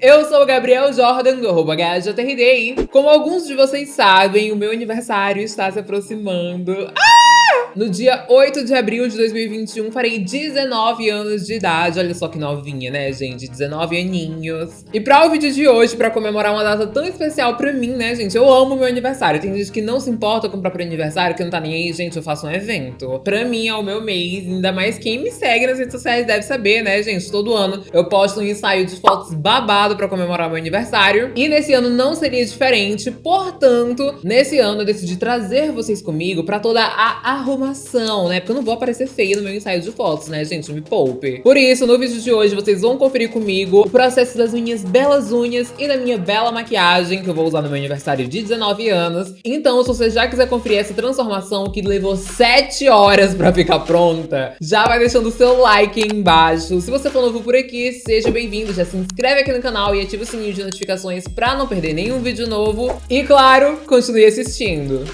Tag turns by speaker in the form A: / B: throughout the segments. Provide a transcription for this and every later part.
A: Eu sou o Gabriel Jordan, do arroba HJRD, como alguns de vocês sabem, o meu aniversário está se aproximando. Ah! No dia 8 de abril de 2021, farei 19 anos de idade. Olha só que novinha, né, gente? 19 aninhos. E pra o vídeo de hoje, pra comemorar uma data tão especial pra mim, né, gente? Eu amo meu aniversário. Tem gente que não se importa com o próprio aniversário, que não tá nem aí, gente, eu faço um evento. Pra mim é o meu mês, ainda mais quem me segue nas redes sociais deve saber, né, gente? Todo ano eu posto um ensaio de fotos babado pra comemorar meu aniversário. E nesse ano não seria diferente, portanto, nesse ano eu decidi trazer vocês comigo pra toda a arrumação informação, né? Porque eu não vou aparecer feia no meu ensaio de fotos, né, gente? Me poupe. Por isso, no vídeo de hoje, vocês vão conferir comigo o processo das minhas belas unhas e da minha bela maquiagem, que eu vou usar no meu aniversário de 19 anos. Então, se você já quiser conferir essa transformação que levou 7 horas pra ficar pronta, já vai deixando o seu like aí embaixo. Se você for novo por aqui, seja bem-vindo, já se inscreve aqui no canal e ativa o sininho de notificações pra não perder nenhum vídeo novo. E claro, continue assistindo.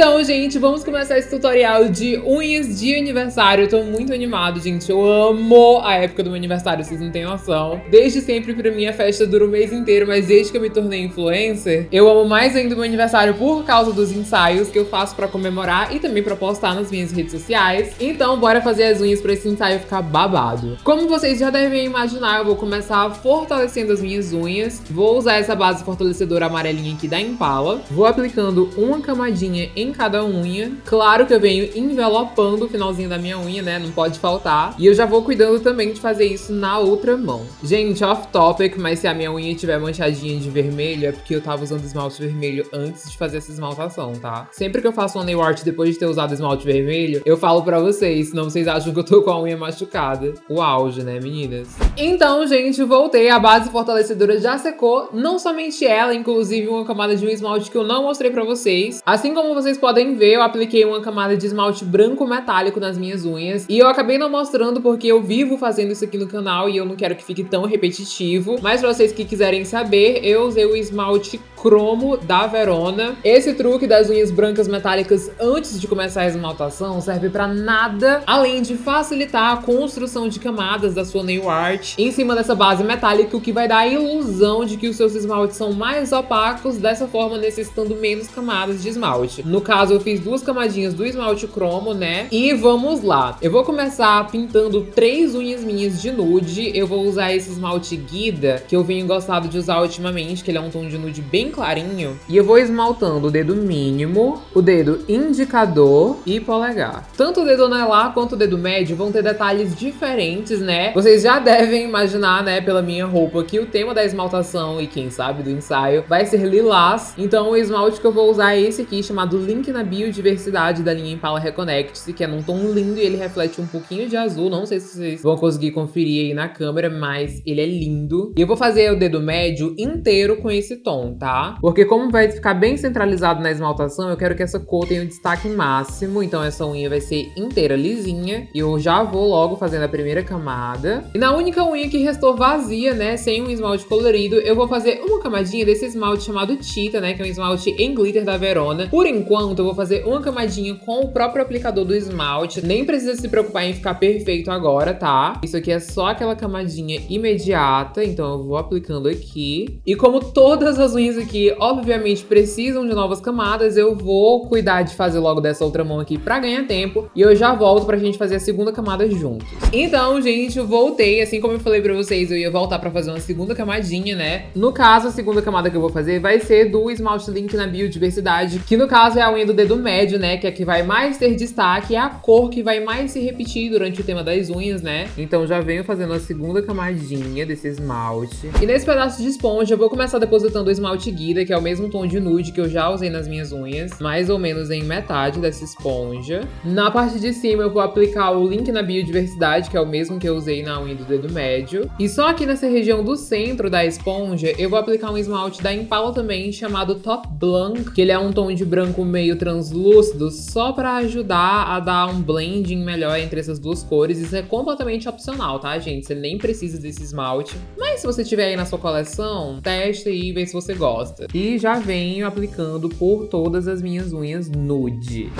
A: Então, gente, vamos começar esse tutorial de unhas de aniversário. Eu tô muito animado, gente. Eu amo a época do meu aniversário, vocês não têm noção. Desde sempre, pra mim, a festa dura o mês inteiro, mas desde que eu me tornei influencer, eu amo mais ainda o meu aniversário por causa dos ensaios que eu faço pra comemorar e também pra postar nas minhas redes sociais. Então, bora fazer as unhas pra esse ensaio ficar babado. Como vocês já devem imaginar, eu vou começar fortalecendo as minhas unhas. Vou usar essa base fortalecedora amarelinha aqui da Impala. Vou aplicando uma camadinha em cada unha. Claro que eu venho envelopando o finalzinho da minha unha, né? Não pode faltar. E eu já vou cuidando também de fazer isso na outra mão. Gente, off topic, mas se a minha unha estiver manchadinha de vermelho, é porque eu tava usando esmalte vermelho antes de fazer essa esmaltação, tá? Sempre que eu faço uma nail art depois de ter usado esmalte vermelho, eu falo pra vocês, senão vocês acham que eu tô com a unha machucada. O auge, né, meninas? Então, gente, voltei. A base fortalecedora já secou. Não somente ela, inclusive uma camada de um esmalte que eu não mostrei pra vocês. Assim como vocês podem ver, eu apliquei uma camada de esmalte branco metálico nas minhas unhas. E eu acabei não mostrando porque eu vivo fazendo isso aqui no canal e eu não quero que fique tão repetitivo. Mas pra vocês que quiserem saber, eu usei o esmalte cromo da Verona. Esse truque das unhas brancas metálicas antes de começar a esmaltação serve pra nada, além de facilitar a construção de camadas da sua nail art em cima dessa base metálica, o que vai dar a ilusão de que os seus esmaltes são mais opacos, dessa forma necessitando menos camadas de esmalte. No caso, caso, eu fiz duas camadinhas do esmalte cromo, né? E vamos lá. Eu vou começar pintando três unhas minhas de nude. Eu vou usar esse esmalte Guida, que eu venho gostado de usar ultimamente, que ele é um tom de nude bem clarinho. E eu vou esmaltando o dedo mínimo, o dedo indicador e polegar. Tanto o dedo anelar quanto o dedo médio vão ter detalhes diferentes, né? Vocês já devem imaginar, né, pela minha roupa, que o tema da esmaltação e quem sabe do ensaio vai ser lilás. Então o esmalte que eu vou usar é esse aqui, chamado Link na biodiversidade da linha Impala Reconnect-se, que é num tom lindo e ele reflete um pouquinho de azul. Não sei se vocês vão conseguir conferir aí na câmera, mas ele é lindo. E eu vou fazer o dedo médio inteiro com esse tom, tá? Porque como vai ficar bem centralizado na esmaltação, eu quero que essa cor tenha um destaque máximo. Então essa unha vai ser inteira lisinha. E eu já vou logo fazendo a primeira camada. E na única unha que restou vazia, né, sem um esmalte colorido, eu vou fazer uma camadinha desse esmalte chamado Tita, né, que é um esmalte em glitter da Verona. Por enquanto, eu vou fazer uma camadinha com o próprio aplicador do esmalte. Nem precisa se preocupar em ficar perfeito agora, tá? Isso aqui é só aquela camadinha imediata, então eu vou aplicando aqui. E como todas as unhas aqui, obviamente, precisam de novas camadas, eu vou cuidar de fazer logo dessa outra mão aqui pra ganhar tempo. E eu já volto pra gente fazer a segunda camada juntos. Então, gente, eu voltei. Assim como eu falei pra vocês, eu ia voltar pra fazer uma segunda camadinha, né? No caso, a segunda camada que eu vou fazer vai ser do esmalte Link na Biodiversidade, que no caso é a unha do dedo médio, né? Que é a que vai mais ter destaque, é a cor que vai mais se repetir durante o tema das unhas, né? Então já venho fazendo a segunda camadinha desse esmalte. E nesse pedaço de esponja eu vou começar depositando o esmalte Guida, que é o mesmo tom de nude que eu já usei nas minhas unhas, mais ou menos em metade dessa esponja. Na parte de cima eu vou aplicar o link na biodiversidade, que é o mesmo que eu usei na unha do dedo médio. E só aqui nessa região do centro da esponja, eu vou aplicar um esmalte da Impala também, chamado Top Blanc, que ele é um tom de branco meio translúcido só para ajudar a dar um blending melhor entre essas duas cores. Isso é completamente opcional, tá, gente? Você nem precisa desse esmalte. Mas se você tiver aí na sua coleção, teste e vê se você gosta. E já venho aplicando por todas as minhas unhas nude.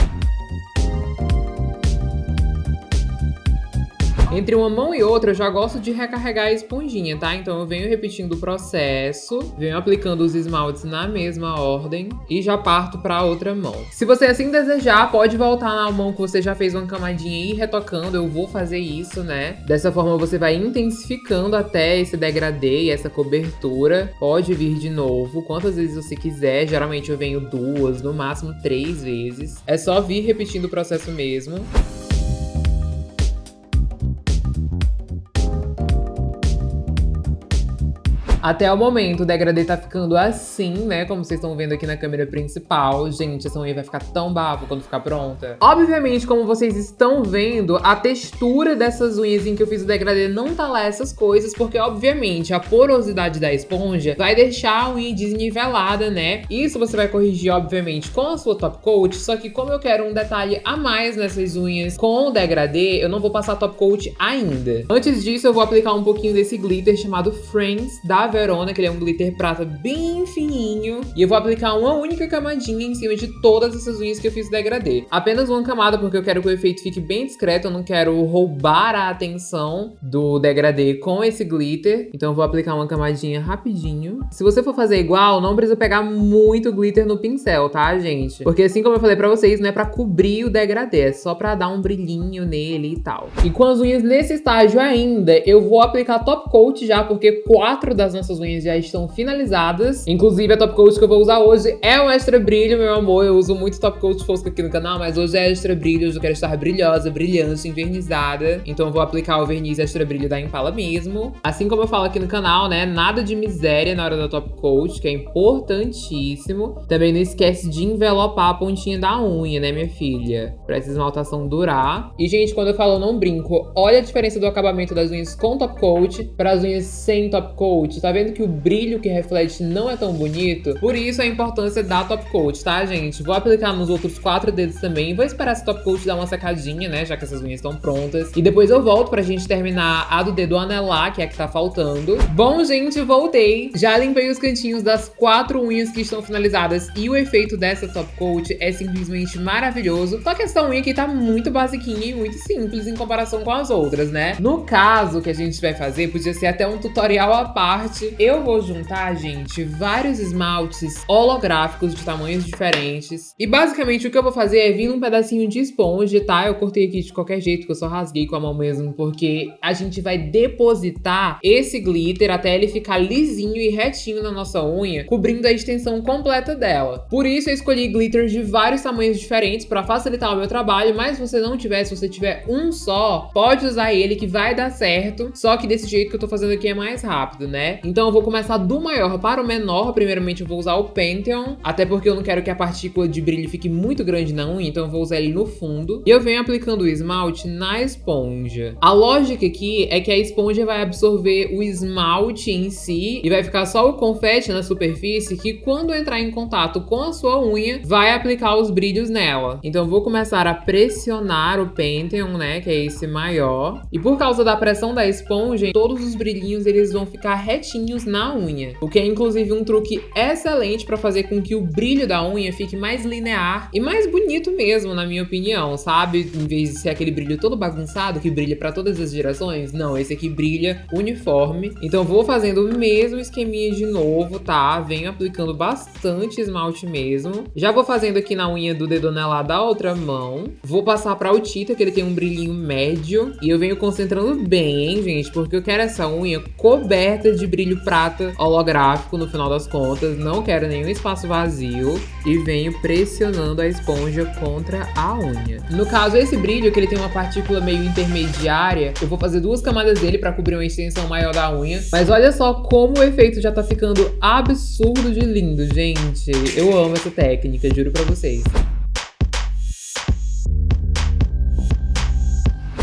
A: Entre uma mão e outra eu já gosto de recarregar a esponjinha, tá? Então eu venho repetindo o processo, venho aplicando os esmaltes na mesma ordem e já parto pra outra mão. Se você assim desejar, pode voltar na mão que você já fez uma camadinha e ir retocando, eu vou fazer isso, né? Dessa forma você vai intensificando até esse degradê e essa cobertura. Pode vir de novo, quantas vezes você quiser, geralmente eu venho duas, no máximo três vezes. É só vir repetindo o processo mesmo. Até o momento, o degradê tá ficando assim, né? Como vocês estão vendo aqui na câmera principal. Gente, essa unha vai ficar tão bafo quando ficar pronta. Obviamente, como vocês estão vendo, a textura dessas unhas em que eu fiz o degradê não tá lá essas coisas, porque, obviamente, a porosidade da esponja vai deixar a unha desnivelada, né? Isso você vai corrigir, obviamente, com a sua top coat, só que como eu quero um detalhe a mais nessas unhas com o degradê, eu não vou passar top coat ainda. Antes disso, eu vou aplicar um pouquinho desse glitter chamado Friends, da Verona, que ele é um glitter prata bem fininho. E eu vou aplicar uma única camadinha em cima de todas essas unhas que eu fiz degradê. Apenas uma camada, porque eu quero que o efeito fique bem discreto, eu não quero roubar a atenção do degradê com esse glitter. Então eu vou aplicar uma camadinha rapidinho. Se você for fazer igual, não precisa pegar muito glitter no pincel, tá, gente? Porque assim como eu falei pra vocês, não é pra cobrir o degradê, é só pra dar um brilhinho nele e tal. E com as unhas nesse estágio ainda, eu vou aplicar top coat já, porque quatro das nossas unhas já estão finalizadas. Inclusive, a top coat que eu vou usar hoje é um extra brilho, meu amor. Eu uso muito top coat fosco aqui no canal, mas hoje é extra brilho. Hoje eu quero estar brilhosa, brilhante, envernizada. Então eu vou aplicar o verniz extra brilho da Impala mesmo. Assim como eu falo aqui no canal, né? Nada de miséria na hora da top coat, que é importantíssimo. Também não esquece de envelopar a pontinha da unha, né, minha filha? Pra essa esmaltação durar. E, gente, quando eu falo não brinco, olha a diferença do acabamento das unhas com top coat para as unhas sem top coat, tá? Tá vendo que o brilho que reflete não é tão bonito? Por isso a importância da top coat, tá, gente? Vou aplicar nos outros quatro dedos também. Vou esperar essa top coat dar uma secadinha, né? Já que essas unhas estão prontas. E depois eu volto pra gente terminar a do dedo anelar, que é a que tá faltando. Bom, gente, voltei. Já limpei os cantinhos das quatro unhas que estão finalizadas. E o efeito dessa top coat é simplesmente maravilhoso. Só que essa unha aqui tá muito basiquinha e muito simples em comparação com as outras, né? No caso que a gente vai fazer, podia ser até um tutorial à parte eu vou juntar, gente, vários esmaltes holográficos de tamanhos diferentes. E basicamente o que eu vou fazer é vir num pedacinho de esponja, tá? Eu cortei aqui de qualquer jeito, que eu só rasguei com a mão mesmo, porque a gente vai depositar esse glitter até ele ficar lisinho e retinho na nossa unha, cobrindo a extensão completa dela. Por isso eu escolhi glitter de vários tamanhos diferentes para facilitar o meu trabalho, mas se você não tiver, se você tiver um só, pode usar ele que vai dar certo, só que desse jeito que eu tô fazendo aqui é mais rápido, né? Então eu vou começar do maior para o menor. Primeiramente eu vou usar o Pantheon, até porque eu não quero que a partícula de brilho fique muito grande na unha, então eu vou usar ele no fundo. E eu venho aplicando o esmalte na esponja. A lógica aqui é que a esponja vai absorver o esmalte em si e vai ficar só o confete na superfície que quando entrar em contato com a sua unha, vai aplicar os brilhos nela. Então vou começar a pressionar o Pantheon, né, que é esse maior. E por causa da pressão da esponja, todos os brilhinhos eles vão ficar retinhos pontinhos na unha, o que é inclusive um truque excelente para fazer com que o brilho da unha fique mais linear e mais bonito mesmo, na minha opinião, sabe? Em vez de ser aquele brilho todo bagunçado que brilha para todas as direções, não, esse aqui brilha uniforme. Então vou fazendo o mesmo esqueminha de novo, tá? Venho aplicando bastante esmalte mesmo. Já vou fazendo aqui na unha do dedo anelar da outra mão. Vou passar para o Tita, que ele tem um brilhinho médio. E eu venho concentrando bem, hein, gente? Porque eu quero essa unha coberta de brilho brilho prata holográfico no final das contas, não quero nenhum espaço vazio e venho pressionando a esponja contra a unha. No caso, esse brilho, que ele tem uma partícula meio intermediária, eu vou fazer duas camadas dele para cobrir uma extensão maior da unha, mas olha só como o efeito já tá ficando absurdo de lindo, gente. Eu amo essa técnica, juro pra vocês.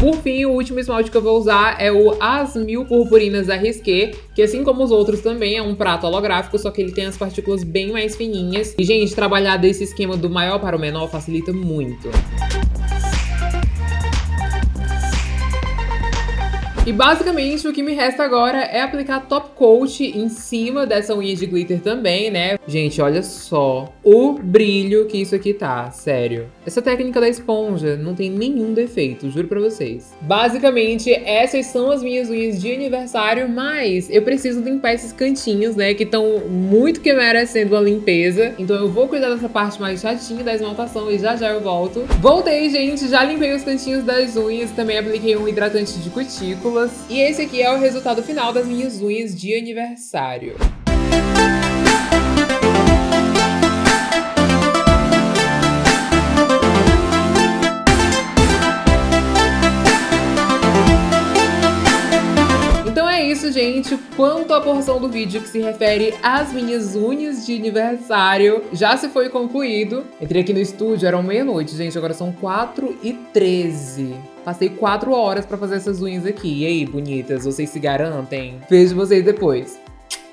A: Por fim, o último esmalte que eu vou usar é o As Mil Purpurinas da que assim como os outros também é um prato holográfico, só que ele tem as partículas bem mais fininhas. E, gente, trabalhar desse esquema do maior para o menor facilita muito. E basicamente o que me resta agora é aplicar top coat em cima dessa unha de glitter também, né? Gente, olha só o brilho que isso aqui tá, sério. Essa técnica da esponja não tem nenhum defeito, juro pra vocês. Basicamente, essas são as minhas unhas de aniversário, mas eu preciso limpar esses cantinhos, né, que estão muito que merecendo uma limpeza. Então eu vou cuidar dessa parte mais chatinha da esmaltação e já já eu volto. Voltei, gente, já limpei os cantinhos das unhas, também apliquei um hidratante de E esse aqui é o resultado final das minhas unhas de aniversário. Gente, quanto à porção do vídeo que se refere às minhas unhas de aniversário já se foi concluído. Entrei aqui no estúdio, eram meia-noite, gente, agora são 4 e 13 Passei 4 horas pra fazer essas unhas aqui. E aí, bonitas, vocês se garantem? Vejo vocês depois.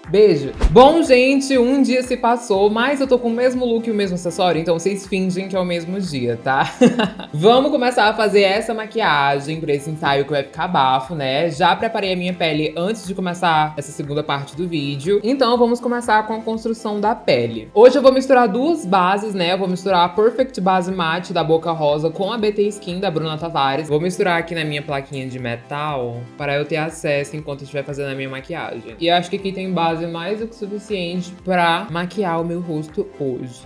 A: Beijo. Bom, gente, um dia se passou, mas eu tô com o mesmo look e o mesmo acessório, então vocês fingem que é o mesmo dia, tá? Vamos começar a fazer essa maquiagem pra esse ensaio que vai ficar bafo, né? Já preparei a minha pele antes de começar essa segunda parte do vídeo. Então vamos começar com a construção da pele. Hoje eu vou misturar duas bases, né? Eu vou misturar a Perfect Base Matte da Boca Rosa com a BT Skin da Bruna Tavares. Vou misturar aqui na minha plaquinha de metal para eu ter acesso enquanto estiver fazendo a minha maquiagem. E acho que aqui tem base mais do que suficiente para maquiar o meu rosto hoje.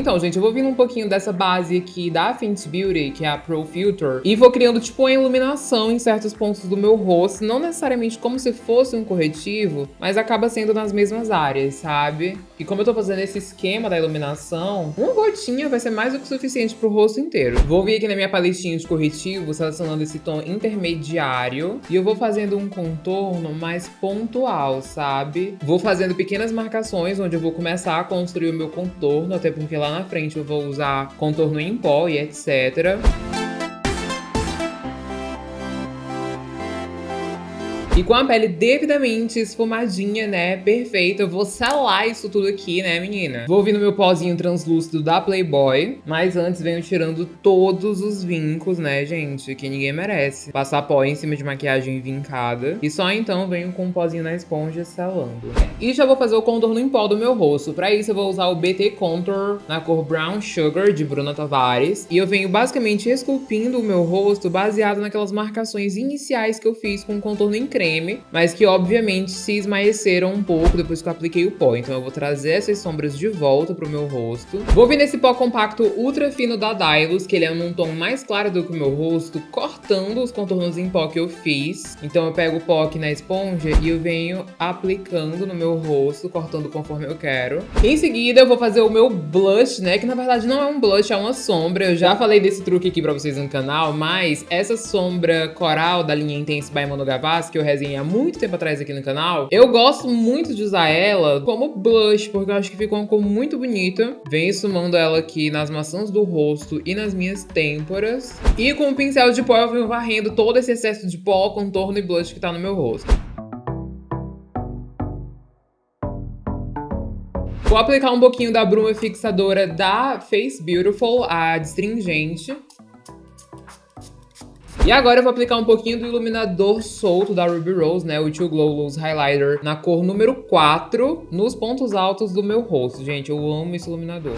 A: Então, gente, eu vou vindo um pouquinho dessa base aqui da Fenty Beauty, que é a Pro Filter, e vou criando, tipo, uma iluminação em certos pontos do meu rosto, não necessariamente como se fosse um corretivo, mas acaba sendo nas mesmas áreas, sabe? E como eu tô fazendo esse esquema da iluminação, uma gotinha vai ser mais do que suficiente pro rosto inteiro. Vou vir aqui na minha paletinha de corretivo, selecionando esse tom intermediário, e eu vou fazendo um contorno mais pontual, sabe? Vou fazendo pequenas marcações, onde eu vou começar a construir o meu contorno, até porque lá na frente eu vou usar contorno em pó e etc. E com a pele devidamente esfumadinha, né, perfeita, eu vou selar isso tudo aqui, né, menina? Vou vir no meu pozinho translúcido da Playboy, mas antes venho tirando todos os vincos, né, gente, que ninguém merece. Passar pó em cima de maquiagem vincada. E só então venho com um pozinho na esponja selando. E já vou fazer o contorno em pó do meu rosto. Pra isso eu vou usar o BT Contour na cor Brown Sugar, de Bruna Tavares. E eu venho basicamente esculpindo o meu rosto baseado naquelas marcações iniciais que eu fiz com o contorno em creme mas que obviamente se esmaeceram um pouco depois que eu apliquei o pó. Então eu vou trazer essas sombras de volta pro meu rosto. Vou vir nesse pó compacto ultra fino da Dylos, que ele é num tom mais claro do que o meu rosto, cortando os contornos em pó que eu fiz. Então eu pego o pó aqui na esponja e eu venho aplicando no meu rosto, cortando conforme eu quero. Em seguida eu vou fazer o meu blush, né, que na verdade não é um blush, é uma sombra. Eu já falei desse truque aqui pra vocês no canal, mas essa sombra coral da linha Intense by Mano Gavassi, que eu há muito tempo atrás aqui no canal, eu gosto muito de usar ela como blush, porque eu acho que fica uma cor muito bonita. Venho sumando ela aqui nas maçãs do rosto e nas minhas têmporas. E com o pincel de pó eu venho varrendo todo esse excesso de pó, contorno e blush que tá no meu rosto. Vou aplicar um pouquinho da bruma fixadora da Face Beautiful, a astringente. E agora eu vou aplicar um pouquinho do iluminador solto da Ruby Rose, né? O Too Glow Loose Highlighter na cor número 4, nos pontos altos do meu rosto. Gente, eu amo esse iluminador.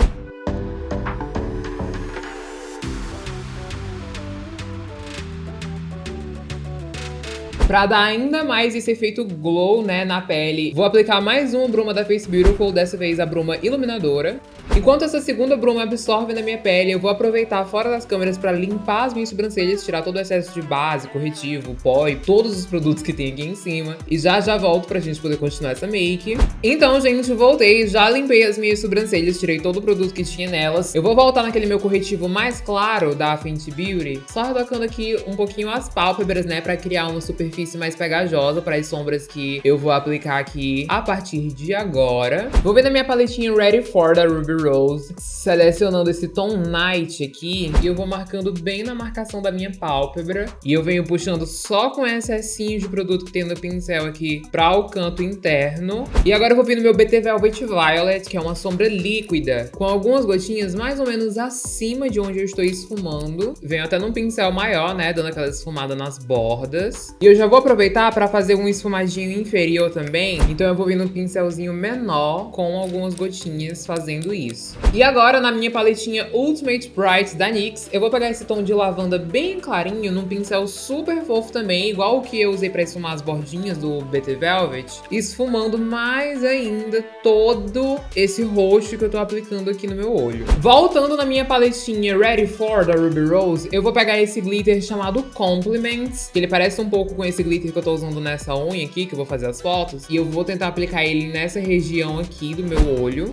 A: Pra dar ainda mais esse efeito glow, né, na pele, vou aplicar mais uma bruma da Face Beautiful, dessa vez a bruma iluminadora. Enquanto essa segunda bruma absorve na minha pele, eu vou aproveitar fora das câmeras para limpar as minhas sobrancelhas, tirar todo o excesso de base, corretivo, pó e todos os produtos que tem aqui em cima. E já já volto pra gente poder continuar essa make. Então, gente, voltei, já limpei as minhas sobrancelhas, tirei todo o produto que tinha nelas. Eu vou voltar naquele meu corretivo mais claro da Fenty Beauty, só retocando aqui um pouquinho as pálpebras, né, pra criar uma superfície mais pegajosa para as sombras que eu vou aplicar aqui a partir de agora. Vou vir na minha paletinha Ready For da Ruby Rose, selecionando esse tom Night aqui, e eu vou marcando bem na marcação da minha pálpebra. E eu venho puxando só com excessinho de produto que tem no pincel aqui para o canto interno. E agora eu vou vir no meu BT Velvet Violet, que é uma sombra líquida, com algumas gotinhas mais ou menos acima de onde eu estou esfumando. Venho até num pincel maior, né, dando aquela esfumada nas bordas. E eu já vou aproveitar para fazer um esfumadinho inferior também, então eu vou vir num pincelzinho menor com algumas gotinhas fazendo isso. E agora, na minha paletinha Ultimate Bright da NYX, eu vou pegar esse tom de lavanda bem clarinho, num pincel super fofo também, igual o que eu usei para esfumar as bordinhas do BT Velvet, esfumando mais ainda todo esse roxo que eu tô aplicando aqui no meu olho. Voltando na minha paletinha Ready For da Ruby Rose, eu vou pegar esse glitter chamado Compliments, que ele parece um pouco com esse glitter que eu tô usando nessa unha aqui, que eu vou fazer as fotos, e eu vou tentar aplicar ele nessa região aqui do meu olho.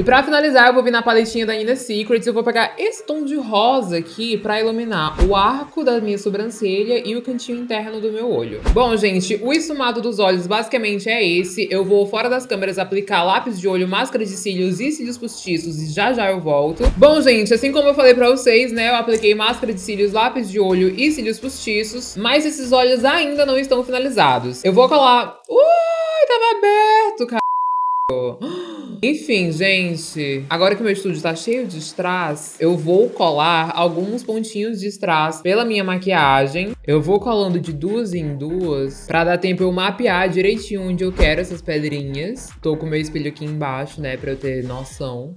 A: E pra finalizar, eu vou vir na paletinha da Nina Secrets eu vou pegar esse tom de rosa aqui pra iluminar o arco da minha sobrancelha e o cantinho interno do meu olho. Bom, gente, o esfumado dos olhos basicamente é esse. Eu vou, fora das câmeras, aplicar lápis de olho, máscara de cílios e cílios postiços e já já eu volto. Bom, gente, assim como eu falei pra vocês, né, eu apliquei máscara de cílios, lápis de olho e cílios postiços, mas esses olhos ainda não estão finalizados. Eu vou colar... Ui, tava aberto, cara. Enfim, gente, agora que meu estúdio tá cheio de strass, eu vou colar alguns pontinhos de strass pela minha maquiagem. Eu vou colando de duas em duas pra dar tempo eu mapear direitinho onde eu quero essas pedrinhas. Tô com meu espelho aqui embaixo, né, pra eu ter noção.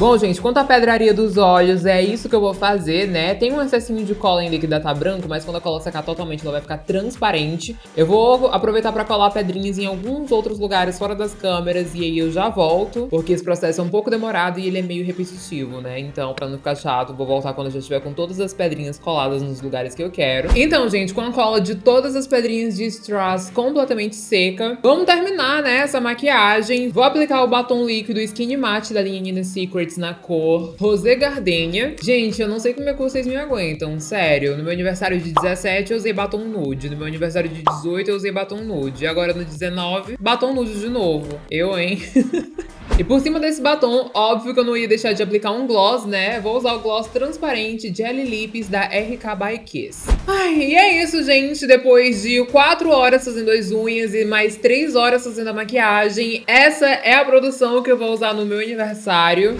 A: Bom, gente, quanto à pedraria dos olhos, é isso que eu vou fazer, né? Tem um excessinho de cola ainda que ainda tá branco, mas quando a cola secar totalmente, ela vai ficar transparente. Eu vou aproveitar pra colar pedrinhas em alguns outros lugares fora das câmeras e aí eu já volto, porque esse processo é um pouco demorado e ele é meio repetitivo, né? Então, pra não ficar chato, vou voltar quando eu já estiver com todas as pedrinhas coladas nos lugares que eu quero. Então, gente, com a cola de todas as pedrinhas de strass completamente seca, vamos terminar, né, essa maquiagem. Vou aplicar o batom líquido Skin Matte da linha Nina Secret na cor Rosé Gardenia. Gente, eu não sei como é que vocês me aguentam, sério. No meu aniversário de 17 eu usei batom nude, no meu aniversário de 18 eu usei batom nude, agora no 19, batom nude de novo. Eu, hein? E por cima desse batom, óbvio que eu não ia deixar de aplicar um gloss, né? Vou usar o gloss transparente Jelly Lips da RK by Kiss. Ai, e é isso, gente. Depois de 4 horas fazendo as unhas e mais 3 horas fazendo a maquiagem, essa é a produção que eu vou usar no meu aniversário.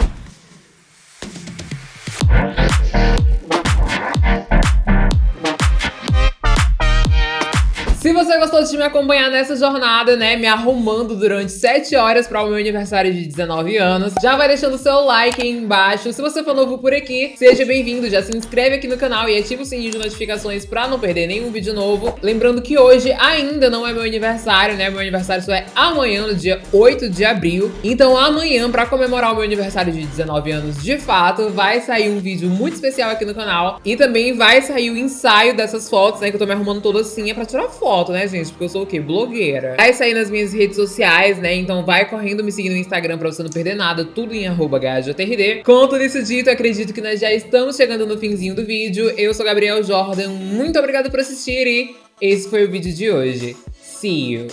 A: Você gostou de me acompanhar nessa jornada, né, me arrumando durante 7 horas para o meu aniversário de 19 anos, já vai deixando o seu like aí embaixo. Se você for novo por aqui, seja bem-vindo, já se inscreve aqui no canal e ativa o sininho de notificações para não perder nenhum vídeo novo. Lembrando que hoje ainda não é meu aniversário, né, meu aniversário só é amanhã, no dia 8 de abril. Então amanhã, para comemorar o meu aniversário de 19 anos de fato, vai sair um vídeo muito especial aqui no canal e também vai sair o ensaio dessas fotos, né, que eu tô me arrumando toda assim, é pra tirar foto foto, né, gente? Porque eu sou o quê? Blogueira. Vai sair nas minhas redes sociais, né? Então vai correndo me seguir no Instagram pra você não perder nada. Tudo em arroba Com tudo isso dito, acredito que nós já estamos chegando no finzinho do vídeo. Eu sou Gabriel Jordan. Muito obrigada por assistir e esse foi o vídeo de hoje. See you!